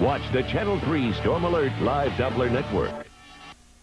Watch the Channel 3 Storm Alert Live Doppler Network.